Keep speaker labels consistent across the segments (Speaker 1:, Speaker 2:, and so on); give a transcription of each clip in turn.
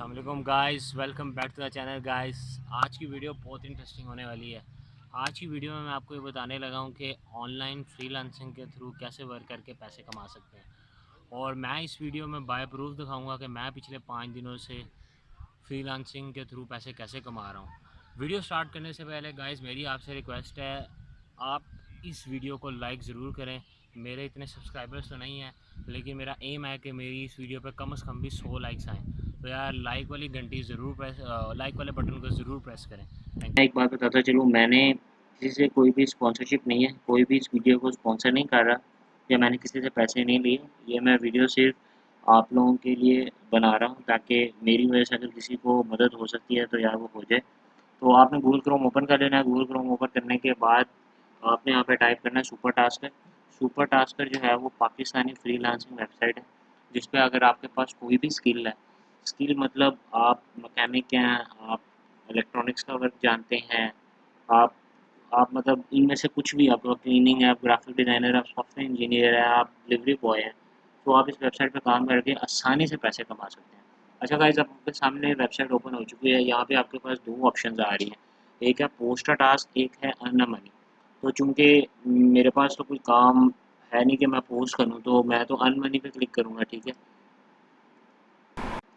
Speaker 1: Aslam guys welcome back to the channel guys आज की video बहुत इंटरेस्टिंग होने वाली है। आज की वीडियो में मैं आपको ये बताने लगा हूँ कि ऑनलाइन फ्रीलांसिंग के थ्रू कैसे वर्क करके पैसे कमा सकते हैं। और मैं इस वीडियो में बाय प्रूफ दिखाऊँगा कि मैं पिछले पाँच दिनों से फ्रीलांसिंग के थ्रू पैसे कैसे कमा रहा हूँ। वीडियो स्टार्ट करने से पहले गाइज़ मेरी आपसे रिक्वेस्ट है, आप इस वीडियो को लाइक ज़रूर करें। मेरे इतने सब्सक्राइबर्स तो नहीं हैं, लेकिन मेरा एम है कि मेरी इस वीडियो पर कम अज़ कम भी सौ लाइक्स आएँ। तो यार लाइक वाली घंटी ज़रूर प्रेस लाइक वाले बटन को ज़रूर प्रेस करें।
Speaker 2: मैं एक बात बताता चलूँ मैंने किसी से कोई भी स्पॉन्सरशिप नहीं है, कोई भी इस वीडियो को स्पॉन्सर नहीं कर रहा, या मैंने किसी से पैसे नहीं लिए, ये मैं वीडियो सिर्फ़ आप लोगों के लिए बना रहा हूँ, ताकि मेरी वजह से अगर किसी को मदद हो सकती है तो यार वो हो जाए। तो आपने गूगल क्रोम ओपन कर लेना है। गूगल क्रोम ओपन करने के बाद आपने यहाँ पे टाइप करना है सुपर टास्कर सुपर टास्कर जो है, वो पाकिस्तानी फ्री वेबसाइट है, जिस पर अगर आपके पास कोई भी स्किल है स्किल मतलब आप मकैनिक हैं, आप इलेक्ट्रॉनिक्स का वर्क जानते हैं, आप आप मतलब इनमें से कुछ भी, आप क्लीनिंग है, आप ग्राफिक डिज़ाइनर आप सॉफ्टवेयर इंजीनियर है, आप डिलीवरी बॉय हैं तो आप इस वेबसाइट पर काम करके आसानी से पैसे कमा सकते हैं। अच्छा गाइज़ आपके सामने वेबसाइट ओपन हो चुकी है, यहाँ पे आपके पास दो ऑप्शन आ रही हैं। एक है पोस्ट टास्क एक है अर्न मनी तो चूँकि मेरे पास तो कोई काम है नहीं कि मैं पोस्ट करूँ तो मैं तो अन मनी पे क्लिक करूँगा, ठीक है?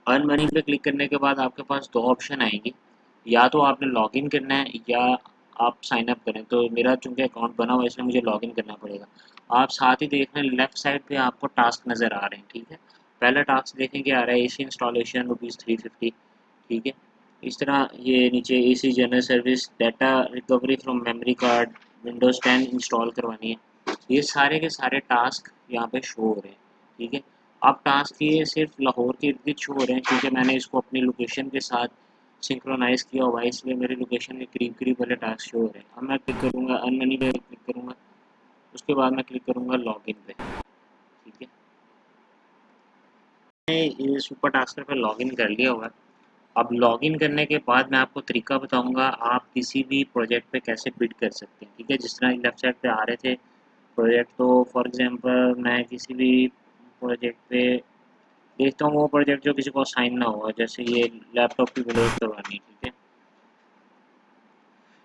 Speaker 2: अर्न मनी पे क्लिक करने के बाद आपके पास दो ऑप्शन आएँगे। या तो आपने लॉगिन करना है, या आप साइन अप करें। तो मेरा चूँकि अकाउंट बना हुआ है, इसलिए मुझे लॉगिन करना पड़ेगा। आप साथ ही देख रहे हैं लेफ़्ट साइड पे आपको टास्क नज़र आ रहे हैं, ठीक है? पहला टास्क देखें कि आ रहा है A C installation rupees three fifty ठीक है? इस तरह ये नीचे A C general service data recovery from memory card Windows ten install करवानी है। ये सारे के सारे टास्क यहाँ पे शो हो रहे हैं, ठीक है? अब टास्क ये सिर्फ़ लाहौर के इर्द शो हो रहे हैं, क्योंकि मैंने इसको अपनी लोकेशन के साथ सिंक्रोनाइज़ किया हुआ है, इसलिए मेरी लोकेशन के करीब करीब वाले टास्क शो हो रहे हैं। अब मैं क्लिक करूँगा अन मनी पे क्लिक करूँगा, उसके बाद मैं क्लिक करूँगा लॉग इन पे। ठीक है? मैंने सुपर टास्कर पर लॉगिन कर लिया हुआ अब लॉगिन करने के बाद मैं आपको तरीका बताऊँगा, आप किसी भी प्रोजेक्ट पे कैसे बिड कर सकते हैं। ठीक है? जिस तरह लेफ़्ट साइड पे आ रहे थे प्रोजेक्ट तो फॉर एग्जांपल मैं किसी भी प्रोजेक्ट पे देखता हूँ वो प्रोजेक्ट जो किसी को साइन ना हुआ, जैसे ये लैपटॉप की विलोड करवानी, ठीक है?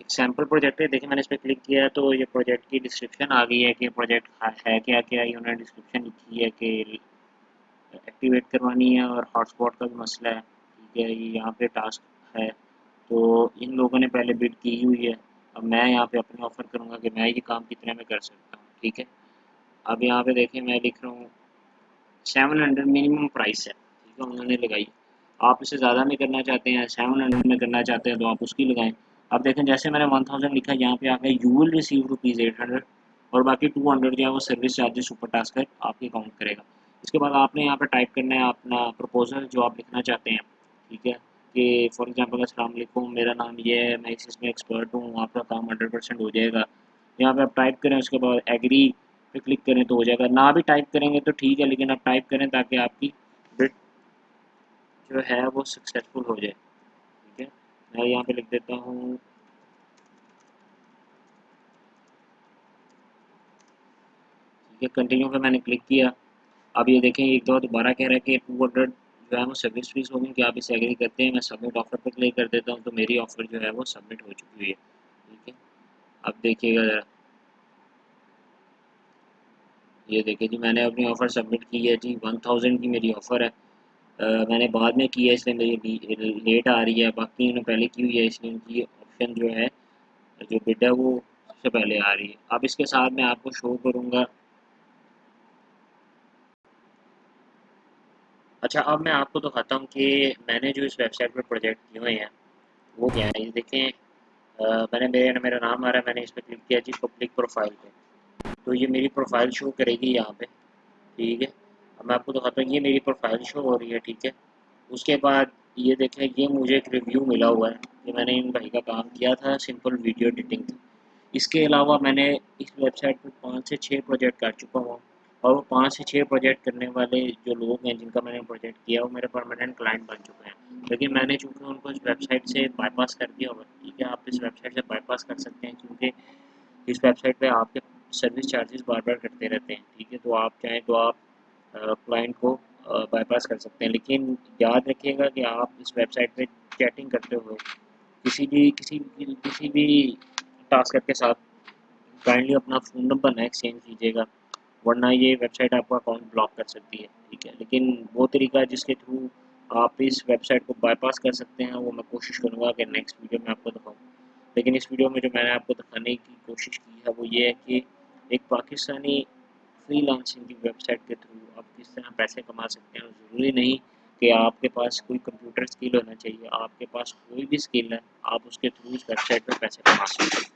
Speaker 2: एक सैंपल प्रोजेक्ट है, देखिए मैंने इस पर क्लिक किया है तो ये प्रोजेक्ट की डिस्क्रिप्शन आ गई है कि प्रोजेक्ट है क्या क्या, ये उन्होंने डिस्क्रिप्शन लिखी है कि एक्टिवेट करवानी है और हॉटस्पॉट का भी मसला है, ठीक है, ये यहाँ पे टास्क है तो इन लोगों ने पहले बिड की हुई है, अब मैं यहाँ पे अपने ऑफ़र करूँगा कि मैं ये काम कितने में कर सकता हूँ, ठीक है? अब यहाँ पे देखें मैं लिख रहा हूँ सेवन हंड्रेड मिनिमम प्राइस है। ठीक है, उन्होंने लगाई। आप इसे ज़्यादा में करना चाहते हैं सेवन हंड्रेड में करना चाहते हैं तो आप उसकी लगाएँ। अब देखें, जैसे मैंने वन थाउज़ेंड लिखा, यहाँ पे आके you will receive rupees eight hundred और बाकी टू हंड्रेड जो है, वो सर्विस चार्जेस सुपर टास्क है, आपके अकाउंट करेगा। इसके बाद आपने यहाँ पर टाइप करना है अपना प्रपोजल जो आप लिखना चाहते हैं। ठीक है, कि फॉर एग्जांपल अस्सलाम वालेकुम मेरा नाम ये है, मैं इस इसमें एक्सपर्ट हूँ, आपका काम हंड्रेड परसेंट हो जाएगा। यहाँ पे आप टाइप करें, उसके बाद एग्री पे क्लिक करें तो हो जाएगा। ना भी टाइप करेंगे तो ठीक है, लेकिन आप टाइप करें ताकि आपकी बिट जो है वो सक्सेसफुल हो जाए। ठीक है? मैं यहाँ पे लिख देता हूँ। ठीक है कंटिन्यू पे मैंने क्लिक किया। अब ये देखें, एक दो दोबारा कह रहा है कि टू हंड्रेड जो है वो सर्विस फ़ीस होगी कि आप इसे एग्री करते हैं? मैं सबमिट ऑफ़र पर क्लिक कर देता हूँ तो मेरी ऑफ़र जो है वो सबमिट हो चुकी हुई है। ठीक है? अब देखिएगा ज़रा। ये देखिए जी मैंने अपनी ऑफ़र सबमिट की है जी वन थाउज़ेंड की मेरी ऑफ़र है। आ, मैंने बाद में की है इसलिए मेरी लेट आ रही है। बाकी उन्होंने पहले की हुई है इसलिए उनकी ऑप्शन जो है जो बिड है वो सबसे पहले आ रही है। अब इसके साथ मैं आपको शो करूँगा। अच्छा अब मैं आपको दिखाता हूँ कि मैंने जो इस वेबसाइट पर प्रोजेक्ट किए हुए हैं वो क्या है? ये देखें आ, मैंने मेरे मेरा नाम आ रहा है मैंने इस पर क्लिक किया जी पब्लिक प्रोफ़ाइल पे। तो ये मेरी प्रोफ़ाइल शो करेगी यहाँ पे, ठीक है? अब मैं आपको दिखाता हूँ, ये मेरी प्रोफ़ाइल शो हो रही है, ठीक है? उसके बाद ये देखें, ये मुझे एक रिव्यू मिला हुआ है कि मैंने इन भाई का काम किया था सिंपल वीडियो एडिटिंग इसके अलावा मैंने इस वेबसाइट पर पाँच से छः प्रोजेक्ट कर चुका हूँ, और वो पाँच से छः प्रोजेक्ट करने वाले जो लोग हैं, जिनका मैंने प्रोजेक्ट किया वो मेरे परमानेंट क्लाइंट बन चुके हैं। लेकिन मैंने चूँकि उनको इस वेबसाइट से बाईपास कर दिया होगा ठीक है? आप इस वेबसाइट से बाईपास कर सकते हैं, क्योंकि इस वेबसाइट पे आपके सर्विस चार्जेस बार बार कटते रहते हैं, ठीक है? तो आप चाहें तो आप क्लाइंट को बाईपास कर सकते हैं। लेकिन याद रखिएगा कि आप इस वेबसाइट पे चैटिंग करते हुए किसी भी, किसी किसी भी टास्कर के साथ काइंडली अपना फ़ोन नंबर ना एक्सचेंज कीजिएगा, वरना ये वेबसाइट आपका अकाउंट ब्लॉक कर सकती है, ठीक है? लेकिन वो तरीका जिसके थ्रू आप इस वेबसाइट को बाईपास कर सकते हैं, वो मैं कोशिश करूँगा कि नेक्स्ट वीडियो में आपको दिखाऊँ। लेकिन इस वीडियो में जो मैंने आपको दिखाने की कोशिश की है, वो ये है कि एक पाकिस्तानी फ्री लांसिंग की वेबसाइट के थ्रू आप किस तरह पैसे कमा सकते हैं ज़रूरी नहीं कि आपके पास कोई कंप्यूटर स्किल होना चाहिए, आपके पास कोई भी स्किल है, आप उसके थ्रू उस वेबसाइट पर पैसे कमा सकते हैं।